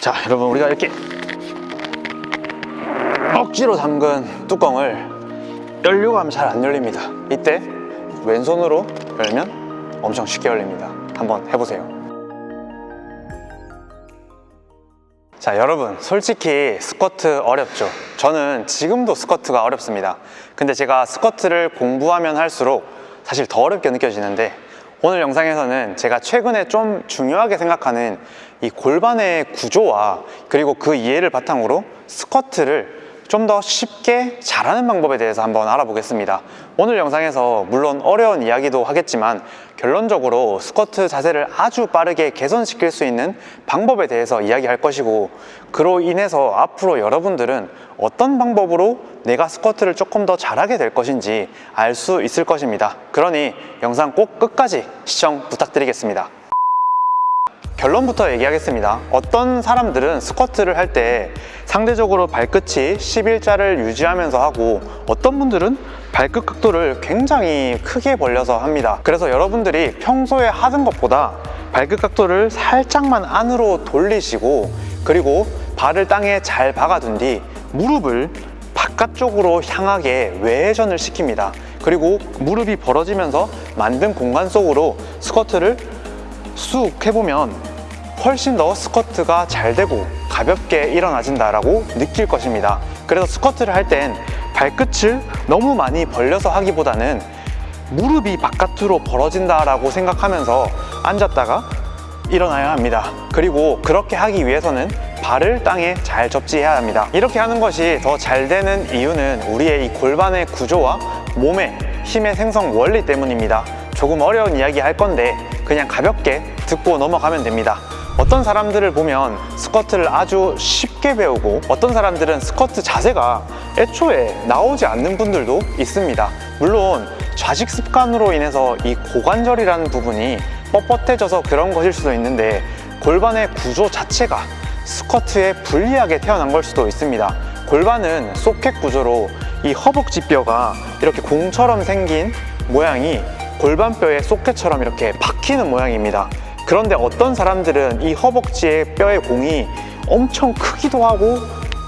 자 여러분 우리가 이렇게 억지로 잠근 뚜껑을 열려고 하면 잘 안 열립니다. 이때 왼손으로 열면 엄청 쉽게 열립니다. 한번 해보세요. 자 여러분 솔직히 스쿼트 어렵죠? 저는 지금도 스쿼트가 어렵습니다. 근데 제가 스쿼트를 공부하면 할수록 사실 더 어렵게 느껴지는데 오늘 영상에서는 제가 최근에 좀 중요하게 생각하는 이 골반의 구조와 그리고 그 이해를 바탕으로 스쿼트를 좀 더 쉽게 잘하는 방법에 대해서 한번 알아보겠습니다. 오늘 영상에서 물론 어려운 이야기도 하겠지만 결론적으로 스쿼트 자세를 아주 빠르게 개선시킬 수 있는 방법에 대해서 이야기할 것이고 그로 인해서 앞으로 여러분들은 어떤 방법으로 내가 스쿼트를 조금 더 잘하게 될 것인지 알 수 있을 것입니다. 그러니 영상 꼭 끝까지 시청 부탁드리겠습니다 결론부터 얘기하겠습니다. 어떤 사람들은 스쿼트를 할 때 상대적으로 발끝이 11자를 유지하면서 하고 어떤 분들은 발끝 각도를 굉장히 크게 벌려서 합니다. 그래서 여러분들이 평소에 하던 것보다 발끝 각도를 살짝만 안으로 돌리시고 그리고 발을 땅에 잘 박아둔 뒤 무릎을 바깥쪽으로 향하게 외회전을 시킵니다. 그리고 무릎이 벌어지면서 만든 공간 속으로 스쿼트를 쑥 해보면 훨씬 더 스쿼트가 잘 되고 가볍게 일어나진다라고 느낄 것입니다. 그래서 스쿼트를 할 땐 발끝을 너무 많이 벌려서 하기보다는 무릎이 바깥으로 벌어진다라고 생각하면서 앉았다가 일어나야 합니다. 그리고 그렇게 하기 위해서는 발을 땅에 잘 접지해야 합니다. 이렇게 하는 것이 더 잘 되는 이유는 우리의 이 골반의 구조와 몸의 힘의 생성 원리 때문입니다. 조금 어려운 이야기 할 건데 그냥 가볍게 듣고 넘어가면 됩니다 어떤 사람들을 보면 스쿼트를 아주 쉽게 배우고 어떤 사람들은 스쿼트 자세가 애초에 나오지 않는 분들도 있습니다. 물론 좌식 습관으로 인해서 이 고관절이라는 부분이 뻣뻣해져서 그런 것일 수도 있는데 골반의 구조 자체가 스쿼트에 불리하게 태어난 걸 수도 있습니다. 골반은 소켓 구조로 이 허벅지 뼈가 이렇게 공처럼 생긴 모양이 골반뼈의 소켓처럼 이렇게 박히는 모양입니다 그런데 어떤 사람들은 이 허벅지의 뼈의 공이 엄청 크기도 하고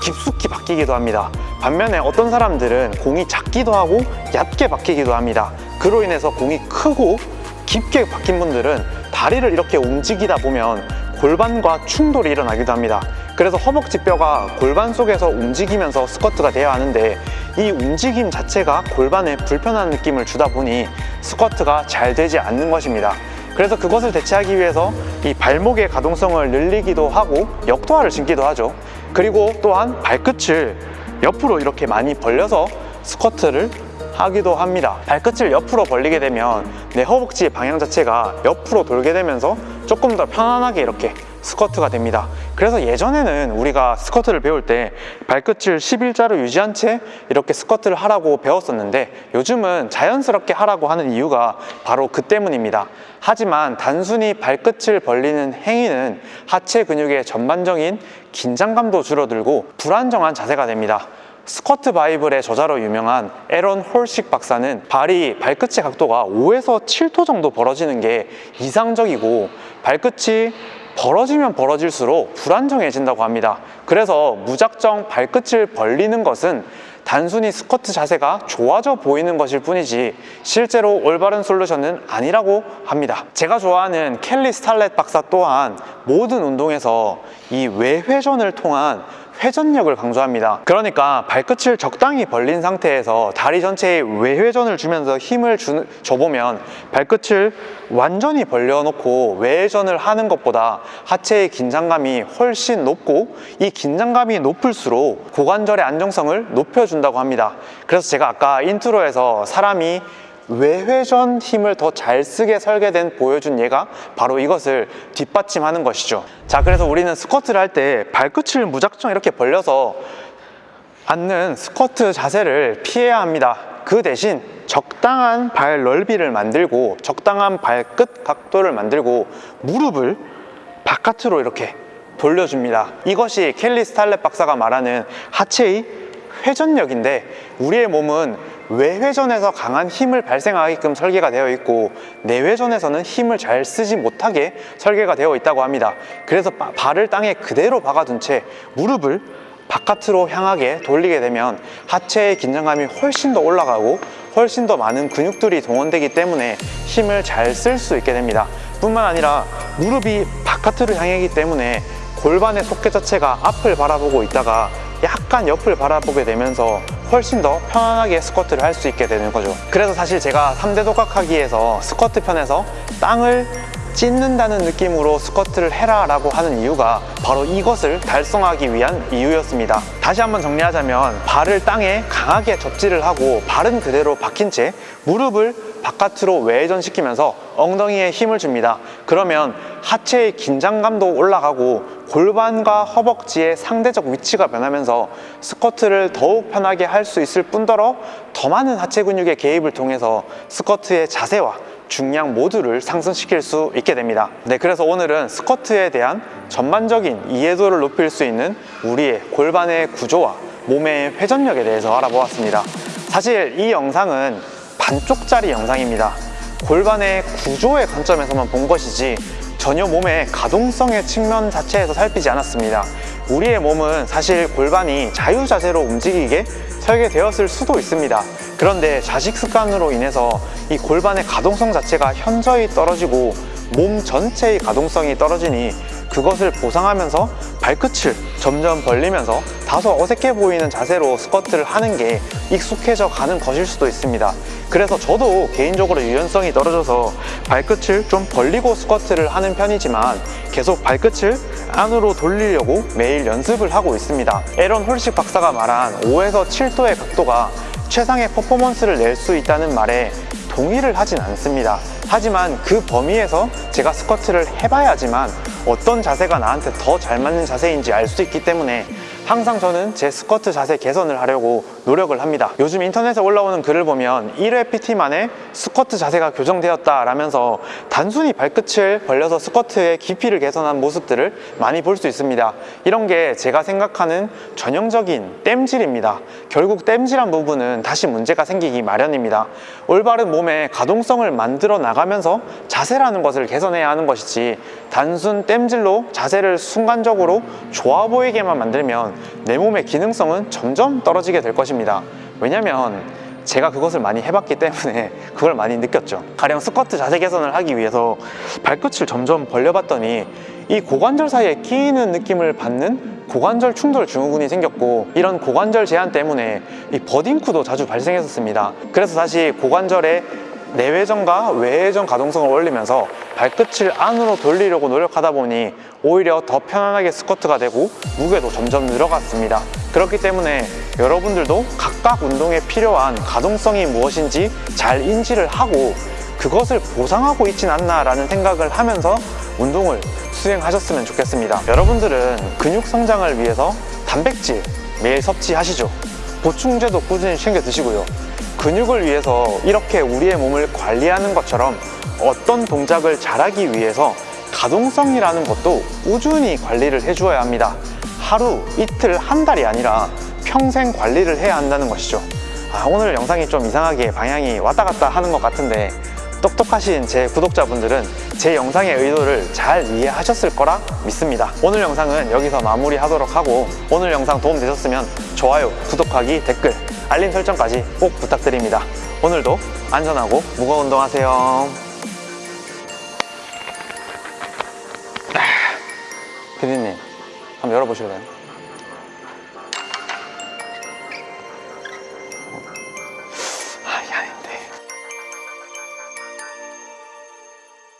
깊숙이 박히기도 합니다. 반면에 어떤 사람들은 공이 작기도 하고 얕게 박히기도 합니다. 그로 인해서 공이 크고 깊게 박힌 분들은 다리를 이렇게 움직이다 보면 골반과 충돌이 일어나기도 합니다. 그래서 허벅지 뼈가 골반 속에서 움직이면서 스쿼트가 되어야 하는데 이 움직임 자체가 골반에 불편한 느낌을 주다 보니 스쿼트가 잘 되지 않는 것입니다 그래서 그것을 대체하기 위해서 이 발목의 가동성을 늘리기도 하고 역도화를 신기도 하죠. 그리고 또한 발끝을 옆으로 이렇게 많이 벌려서 스쿼트를 하기도 합니다. 발끝을 옆으로 벌리게 되면 내 허벅지의 방향 자체가 옆으로 돌게 되면서 조금 더 편안하게 이렇게 스쿼트가 됩니다 그래서 예전에는 우리가 스쿼트를 배울 때 발끝을 11자로 유지한 채 이렇게 스쿼트를 하라고 배웠었는데 요즘은 자연스럽게 하라고 하는 이유가 바로 그 때문입니다. 하지만 단순히 발끝을 벌리는 행위는 하체 근육의 전반적인 긴장감도 줄어들고 불안정한 자세가 됩니다. Squat Bible의 저자로 유명한 에런 호식 박사는 발이 발끝의 각도가 5에서 7도 정도 벌어지는 게 이상적이고 발끝이 벌어지면 벌어질수록 불안정해진다고 합니다. 그래서 무작정 발끝을 벌리는 것은 단순히 스쿼트 자세가 좋아져 보이는 것일 뿐이지 실제로 올바른 solution은 아니라고 합니다. 제가 좋아하는 켈리 스탈렛 박사 또한 모든 운동에서 이 외회전을 통한 회전력을 강조합니다. 그러니까 발끝을 적당히 벌린 상태에서 다리 전체에 외회전을 주면서 힘을 주, 줘보면 발끝을 완전히 벌려놓고 외회전을 하는 것보다 하체의 긴장감이 훨씬 높고 이 긴장감이 높을수록 고관절의 안정성을 높여준다고 합니다. 그래서 제가 아까 intro에서 사람이 외회전 힘을 더 잘 쓰게 설계된 보여준 예가 바로 이것을 뒷받침하는 것이죠. 자 그래서 우리는 스쿼트를 할 때 발끝을 무작정 이렇게 벌려서 앉는 스쿼트 자세를 피해야 합니다. 그 대신 적당한 발 넓이를 만들고 적당한 발끝 각도를 만들고 무릎을 바깥으로 이렇게 돌려줍니다. 이것이 켈리 스탈렛 박사가 말하는 하체의 회전력인데 우리의 몸은 외회전에서 강한 힘을 발생하게끔 설계가 되어 있고 내회전에서는 힘을 잘 쓰지 못하게 설계가 되어 있다고 합니다. 그래서 바- 발을 땅에 그대로 박아둔 채 무릎을 바깥으로 향하게 돌리게 되면 하체의 긴장감이 훨씬 더 올라가고 훨씬 더 많은 근육들이 동원되기 때문에 힘을 잘 쓸 수 있게 됩니다. 뿐만 아니라 무릎이 바깥으로 향하기 때문에 골반의 속개 자체가 앞을 바라보고 있다가 약간 옆을 바라보게 되면서 훨씬 더 편안하게 스쿼트를 할 수 있게 되는 거죠. 그래서 사실 제가 3대 독학하기에서 스쿼트 편에서 땅을 찢는다는 느낌으로 스쿼트를 해라 라고 하는 이유가 바로 이것을 달성하기 위한 이유였습니다 다시 한번 정리하자면 발을 땅에 강하게 접지를 하고 발은 그대로 박힌 채 무릎을 바깥으로 외전시키면서 엉덩이에 힘을 줍니다. 그러면 하체의 긴장감도 올라가고 골반과 허벅지의 상대적 위치가 변하면서 스쿼트를 더욱 편하게 할 수 있을 뿐더러 더 많은 하체 근육의 개입을 통해서 스쿼트의 자세와 중량 모두를 상승시킬 수 있게 됩니다. 네 그래서 오늘은 스쿼트에 대한 전반적인 이해도를 높일 수 있는 우리의 골반의 구조와 몸의 회전력에 대해서 알아보았습니다. 사실 이 영상은 반쪽짜리 영상입니다. 골반의 구조의 관점에서만 본 것이지 전혀 몸의 가동성의 측면 자체에서 살피지 않았습니다. 우리의 몸은 사실 골반이 자유자재로 움직이게 설계되었을 수도 있습니다. 그런데 자식 습관으로 인해서 이 골반의 가동성 자체가 현저히 떨어지고 몸 전체의 가동성이 떨어지니 그것을 보상하면서 발끝을 점점 벌리면서 다소 어색해 보이는 자세로 스쿼트를 하는 게 익숙해져 가는 것일 수도 있습니다. 그래서 저도 개인적으로 유연성이 떨어져서 발끝을 좀 벌리고 스쿼트를 하는 편이지만 계속 발끝을 안으로 돌리려고 매일 연습을 하고 있습니다. 에런 홀식 박사가 말한 5에서 7도의 각도가 최상의 퍼포먼스를 낼 수 있다는 말에 동의를 하진 않습니다. 하지만 그 범위에서 제가 스쿼트를 해봐야지만 어떤 자세가 나한테 더 잘 맞는 자세인지 알 수 있기 때문에 항상 저는 제 스쿼트 자세 개선을 하려고 노력을 합니다. 요즘 인터넷에 올라오는 글을 보면 1회 PT 만에 스쿼트 자세가 교정되었다 라면서 단순히 발끝을 벌려서 스쿼트의 깊이를 개선한 모습들을 많이 볼 수 있습니다. 이런 게 제가 생각하는 전형적인 땜질입니다. 결국 땜질한 부분은 다시 문제가 생기기 마련입니다. 올바른 몸의 가동성을 만들어 나가면서 자세라는 것을 개선해야 하는 것이지 단순 땜질로 자세를 순간적으로 좋아 보이게만 만들면 내 몸의 기능성은 점점 떨어지게 될 것입니다. 왜냐면 제가 그것을 많이 해봤기 때문에 그걸 많이 느꼈죠. 가령 스쿼트 자세 개선을 하기 위해서 발끝을 점점 벌려봤더니 이 고관절 사이에 끼이는 느낌을 받는 고관절 충돌 증후군이 생겼고 이런 고관절 제한 때문에 이 버딩쿠도 자주 발생했었습니다. 그래서 다시 고관절의 내외전과 외회전 가동성을 올리면서 발끝을 안으로 돌리려고 노력하다 보니 오히려 더 편안하게 스쿼트가 되고 무게도 점점 늘어갔습니다. 그렇기 때문에 여러분들도 각각 운동에 필요한 가동성이 무엇인지 잘 인지를 하고 그것을 보상하고 있진 않나 라는 생각을 하면서 운동을 수행하셨으면 좋겠습니다. 여러분들은 근육 성장을 위해서 단백질 매일 섭취하시죠. 보충제도 꾸준히 챙겨 드시고요 근육을 위해서 이렇게 우리의 몸을 관리하는 것처럼 어떤 동작을 잘하기 위해서 가동성이라는 것도 꾸준히 관리를 해주어야 합니다. 하루, 이틀, 한 달이 아니라 평생 관리를 해야 한다는 것이죠. 아, 오늘 영상이 좀 이상하게 방향이 왔다 갔다 하는 것 같은데 똑똑하신 제 구독자분들은 제 영상의 의도를 잘 이해하셨을 거라 믿습니다. 오늘 영상은 여기서 마무리하도록 하고 오늘 영상 도움되셨으면 좋아요, 구독하기, 댓글, 알림 설정까지 꼭 부탁드립니다 오늘도 안전하고 무거운 운동하세요 피디님 한번 열어보실래요?